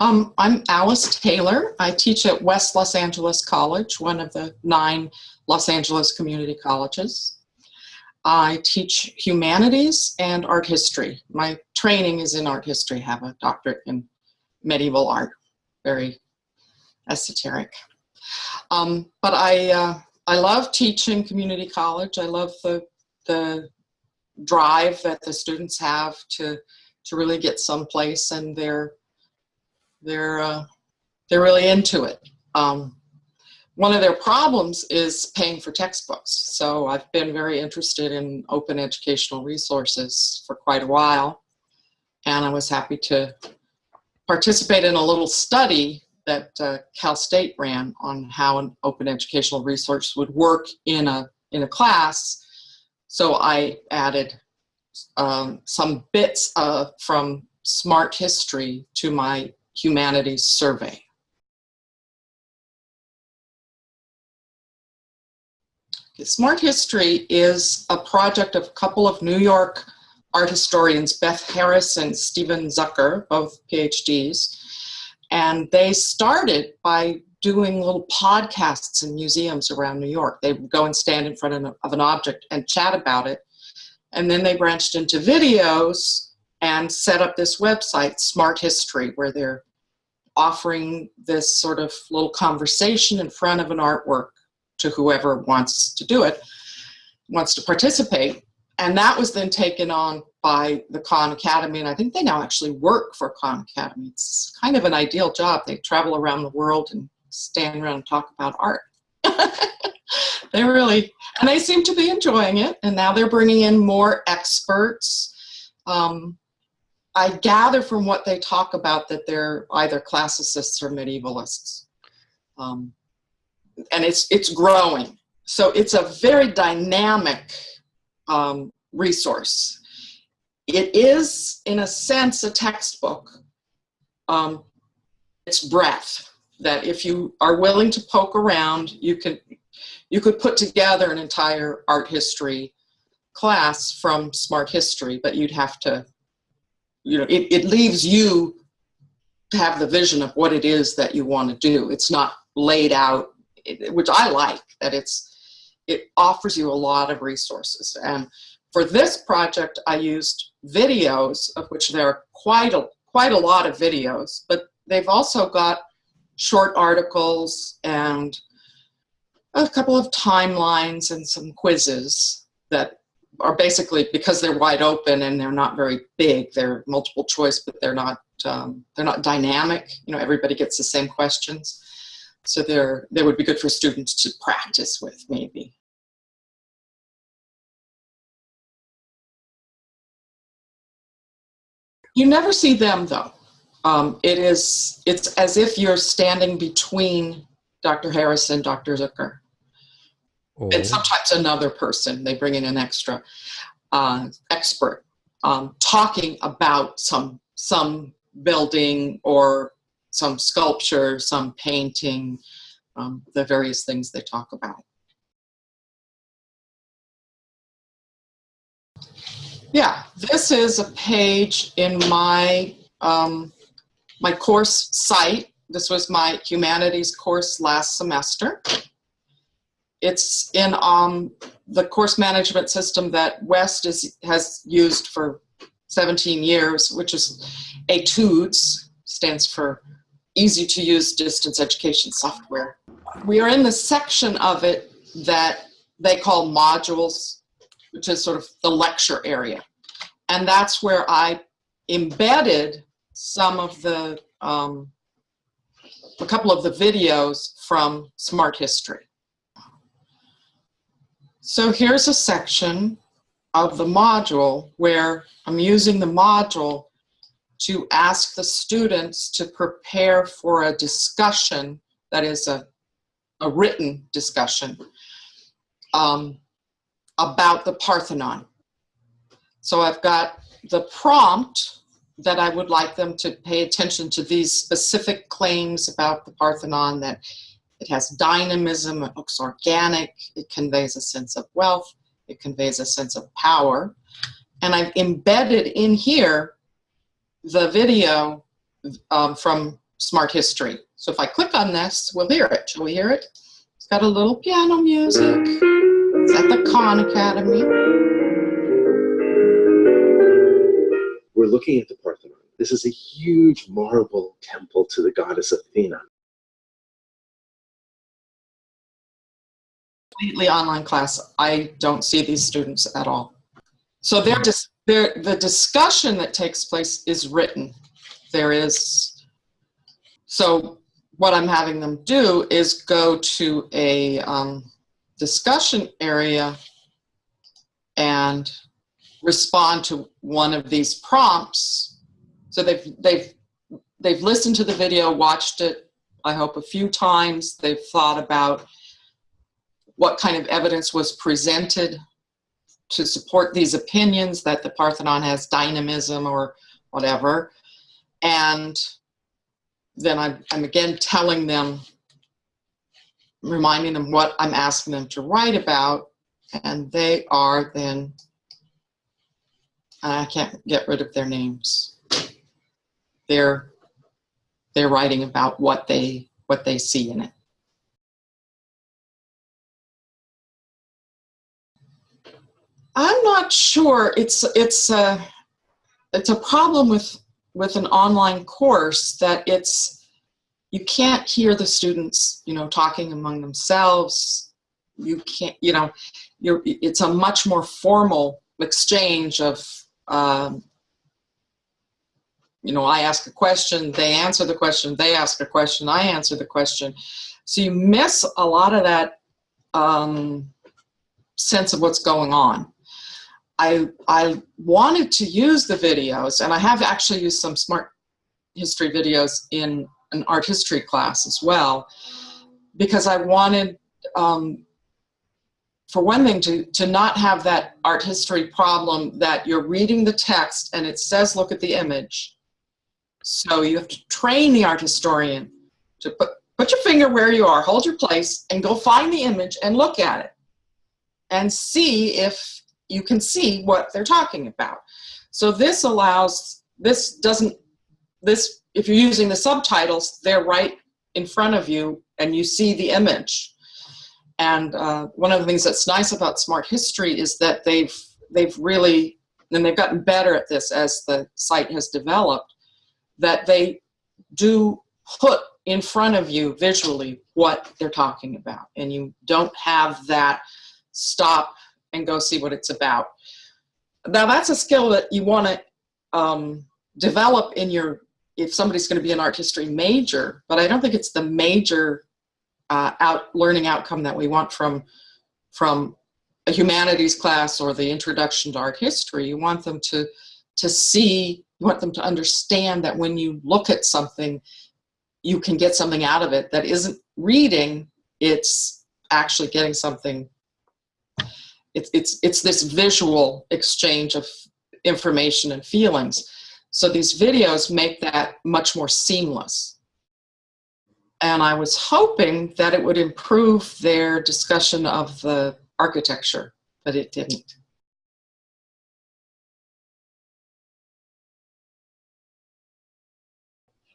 Um, I'm Alice Taylor. I teach at West Los Angeles College, one of the nine Los Angeles community colleges. I teach humanities and art history. My training is in art history, I have a doctorate in medieval art, very esoteric. Um, but I, uh, I love teaching community college. I love the, the drive that the students have to, to really get someplace and they're, they're, uh, they're really into it. Um, one of their problems is paying for textbooks. So I've been very interested in open educational resources for quite a while. And I was happy to participate in a little study that uh, Cal State ran on how an open educational resource would work in a, in a class. So I added um, some bits uh, from Smart History to my humanities survey. Smart History is a project of a couple of New York art historians, Beth Harris and Steven Zucker, both PhDs. And they started by doing little podcasts in museums around New York. They would go and stand in front of an object and chat about it. And then they branched into videos and set up this website, Smart History, where they're offering this sort of little conversation in front of an artwork to whoever wants to do it, wants to participate. And that was then taken on by the Khan Academy, and I think they now actually work for Khan Academy. It's kind of an ideal job. They travel around the world and stand around and talk about art. they really, and they seem to be enjoying it, and now they're bringing in more experts. Um, I gather from what they talk about that they're either classicists or medievalists. Um, and it's, it's growing. So it's a very dynamic um, resource. It is, in a sense, a textbook. Um, it's breadth, that if you are willing to poke around, you can you could put together an entire art history class from smart history, but you'd have to, you know, it, it leaves you to have the vision of what it is that you want to do. It's not laid out which I like, that it's it offers you a lot of resources. And for this project, I used videos, of which there are quite a, quite a lot of videos, but they've also got short articles and a couple of timelines and some quizzes that are basically because they're wide open and they're not very big. They're multiple choice, but they're not um, they're not dynamic. You know, everybody gets the same questions. So they're, they would be good for students to practice with maybe. You never see them though. Um, it is, it's as if you're standing between Dr. Harris and Dr. Zucker. Oh. And sometimes another person, they bring in an extra uh, expert um, talking about some, some building or some sculpture, some painting, um, the various things they talk about. Yeah, this is a page in my, um, my course site. This was my humanities course last semester. It's in um, the course management system that West is, has used for 17 years, which is Etudes, stands for easy to use distance education software. We are in the section of it that they call modules, which is sort of the lecture area. And that's where I embedded some of the, um, a couple of the videos from Smart History. So here's a section of the module where I'm using the module to ask the students to prepare for a discussion that is a, a written discussion um, about the Parthenon. So I've got the prompt that I would like them to pay attention to these specific claims about the Parthenon that it has dynamism, it looks organic, it conveys a sense of wealth, it conveys a sense of power. And I've embedded in here the video um, from Smart History. So if I click on this, we'll hear it. Shall we hear it? It's got a little piano music. It's at the Khan Academy. We're looking at the Parthenon. This is a huge marble temple to the goddess Athena. Completely online class. I don't see these students at all. So they're just they're, the discussion that takes place is written. There is so what I'm having them do is go to a um, discussion area and respond to one of these prompts. So they've, they've, they've listened to the video, watched it, I hope a few times. They've thought about what kind of evidence was presented to support these opinions that the Parthenon has dynamism or whatever. And then I'm, I'm again telling them, reminding them what I'm asking them to write about, and they are then, I can't get rid of their names. They're, they're writing about what they, what they see in it. I'm not sure. It's it's a it's a problem with with an online course that it's you can't hear the students you know talking among themselves. You can't you know you're it's a much more formal exchange of um, you know I ask a question, they answer the question, they ask a question, I answer the question. So you miss a lot of that um, sense of what's going on. I, I wanted to use the videos, and I have actually used some smart history videos in an art history class as well, because I wanted, um, for one thing, to, to not have that art history problem that you're reading the text and it says look at the image. So you have to train the art historian to put, put your finger where you are, hold your place, and go find the image and look at it and see if you can see what they're talking about. So this allows, this doesn't, this, if you're using the subtitles, they're right in front of you and you see the image. And uh, one of the things that's nice about Smart History is that they've, they've really, and they've gotten better at this as the site has developed, that they do put in front of you visually what they're talking about. And you don't have that stop and go see what it's about. Now that's a skill that you want to um, develop in your, if somebody's going to be an art history major, but I don't think it's the major uh, out learning outcome that we want from, from a humanities class or the introduction to art history. You want them to, to see, you want them to understand that when you look at something, you can get something out of it that isn't reading, it's actually getting something it's, it's, it's this visual exchange of information and feelings. So these videos make that much more seamless. And I was hoping that it would improve their discussion of the architecture, but it didn't.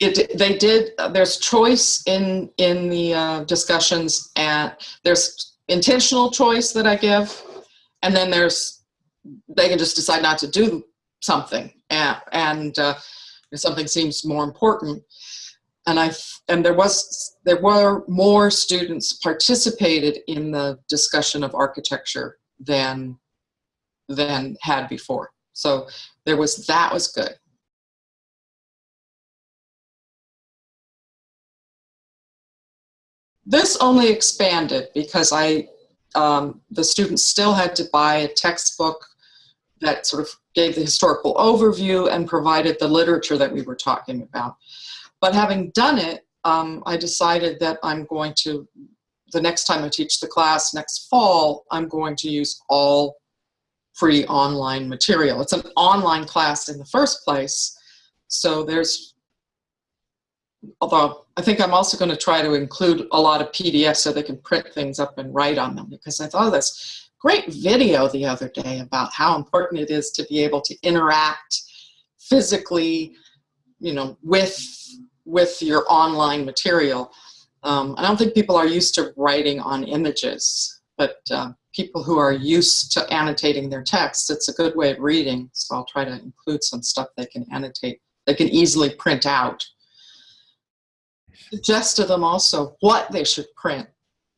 It, they did, there's choice in, in the uh, discussions and there's intentional choice that I give and then there's they can just decide not to do something. And, and uh, something seems more important. And I and there was there were more students participated in the discussion of architecture than than had before. So there was that was good. This only expanded because I um, the students still had to buy a textbook that sort of gave the historical overview and provided the literature that we were talking about. But having done it, um, I decided that I'm going to, the next time I teach the class next fall, I'm going to use all free online material. It's an online class in the first place, so there's although I think I'm also going to try to include a lot of PDFs so they can print things up and write on them because I thought this great video the other day about how important it is to be able to interact physically, you know, with with your online material. Um, I don't think people are used to writing on images, but uh, people who are used to annotating their text, it's a good way of reading. So I'll try to include some stuff they can annotate, they can easily print out. Suggest to them also what they should print,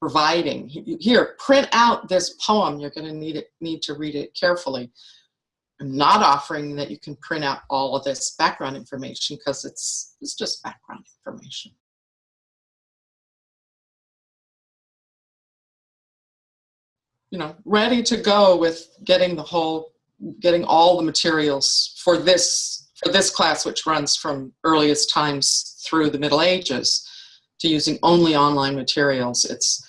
providing. Here, print out this poem. You're going to need it, need to read it carefully. I'm not offering that you can print out all of this background information because it's, it's just background information. You know, ready to go with getting the whole, getting all the materials for this, for this class, which runs from earliest times through the Middle Ages to using only online materials. It's,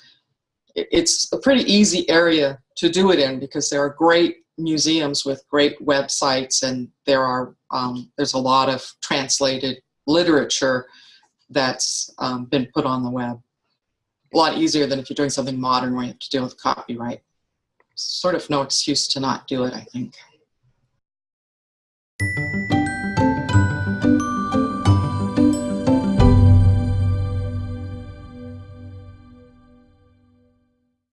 it's a pretty easy area to do it in because there are great museums with great websites and there are um, there's a lot of translated literature that's um, been put on the web. A lot easier than if you're doing something modern where you have to deal with copyright. Sort of no excuse to not do it, I think.